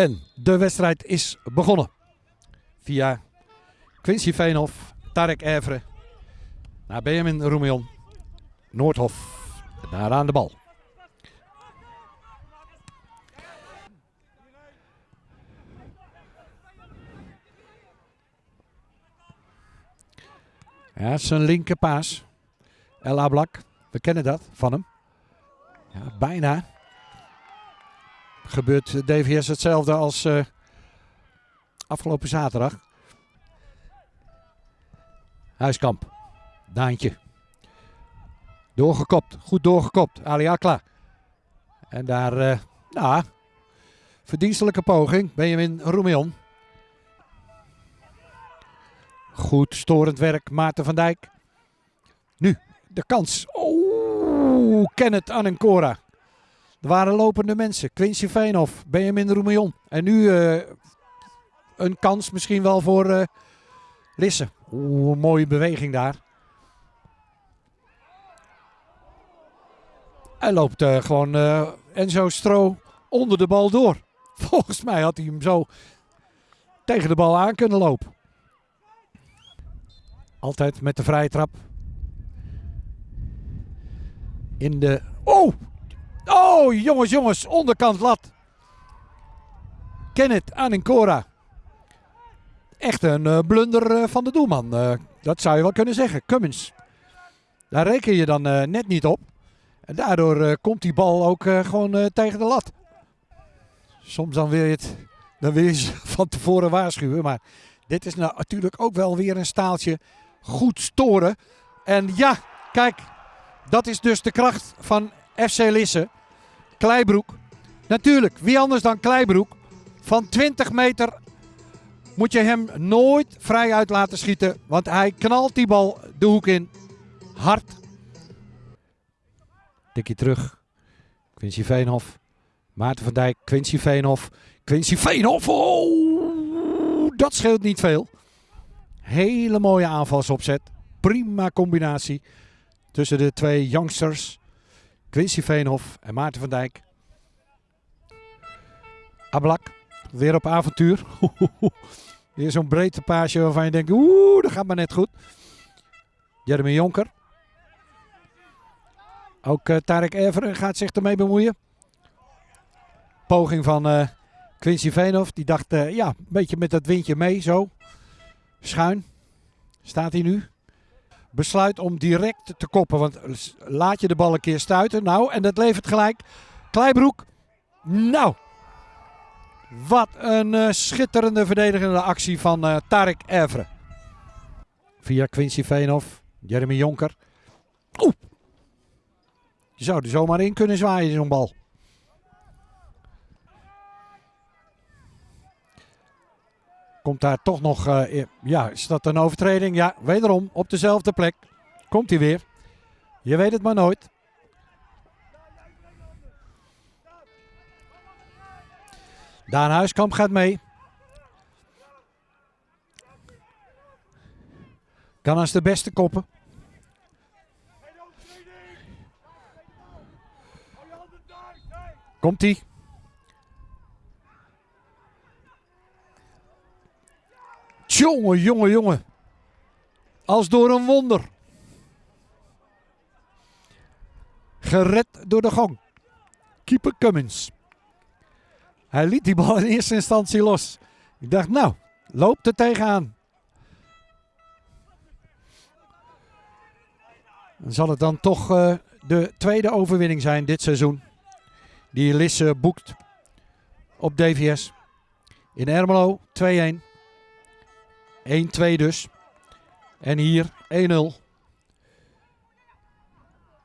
En de wedstrijd is begonnen. Via Quincy Veenhof, Tarek Evre, naar Benjamin Roemion, Noordhof, daar aan de bal. Ja, zijn linkerpaas. El Ablak, we kennen dat van hem. Ja, bijna. Gebeurt DVS hetzelfde als uh, afgelopen zaterdag. Huiskamp. Daantje. Doorgekopt. Goed doorgekopt. Ali Akla. En daar, nou, verdienstelijke poging. Benjamin Roemion. Goed storend werk. Maarten van Dijk. Nu de kans. Oeh, Kenneth Anencora. Er waren lopende mensen. Quincy Veenhoff, Benjamin Roemion. En nu uh, een kans misschien wel voor uh, Lisse. Oeh, mooie beweging daar. Hij loopt uh, gewoon Enzo Stro onder de bal door. Volgens mij had hij hem zo tegen de bal aan kunnen lopen. Altijd met de vrije trap. In de... Oh! Oh, jongens, jongens. Onderkant lat. Kenneth Anincora. Echt een uh, blunder uh, van de doelman. Uh, dat zou je wel kunnen zeggen. Cummins. Daar reken je dan net niet op. En daardoor komt die bal ook gewoon tegen de lat. Soms dan wil je het dan wil ze van tevoren waarschuwen. Maar dit is nou natuurlijk ook wel weer een staaltje goed storen. En ja, kijk, dat is dus de kracht van FC Lisse. Kleibroek. Natuurlijk, wie anders dan Kleibroek. Van 20 meter moet je hem nooit vrij uit laten schieten. Want hij knalt die bal de hoek in. Hard. Tikje terug. Quincy Veenhof. Maarten van Dijk. Quincy Veenhof. Quincy Veenhof. Oh, dat scheelt niet veel. Hele mooie aanvalsopzet. Prima combinatie tussen de twee youngsters. Quincy Veenhof en Maarten van Dijk. Ablak, weer op avontuur. Weer zo'n breedte paasje waarvan je denkt, oeh, dat gaat maar net goed. Jeremy Jonker. Ook uh, Tarek Everen gaat zich ermee bemoeien. Poging van Quincy Veenhof. Die dacht, uh, ja, een beetje met dat windje mee, zo. Schuin. Staat hij nu besluit om direct te koppen. Want laat je de bal een keer stuiten. Nou, en dat levert gelijk. Kleibroek. Nou. Wat een uh, schitterende verdedigende actie van uh, Tarek Evre. Via Quincy Veenhoff. Jeremy Jonker. Oeh. Je zou er zomaar in kunnen zwaaien, zo'n bal. Komt daar toch nog, uh, ja, is dat een overtreding? Ja, wederom op dezelfde plek. Komt hij weer. Je weet het maar nooit. Daan Huiskamp gaat mee. Kan als de beste koppen. Komt Jongen, jongen, jongen. Als door een wonder. Gered door de gang. Keeper Cummins. Hij liet die bal in eerste instantie los. Ik dacht, nou, loopt er tegenaan. Dan zal het dan toch uh, de tweede overwinning zijn dit seizoen. Die Lisse boekt op DVS. In Ermelo 2-1. 1-2 dus. En hier 1-0.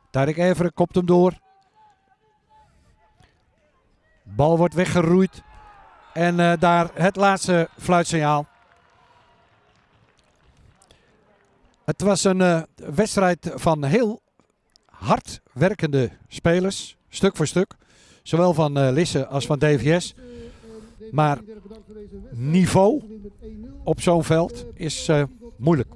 Tarek Everen kopt hem door. Bal wordt weggeroeid. En uh, daar het laatste fluitsignaal. Het was een uh, wedstrijd van heel hard werkende spelers. Stuk voor stuk. Zowel van uh, Lisse als van DVS. Maar niveau op zo'n veld is uh, moeilijk.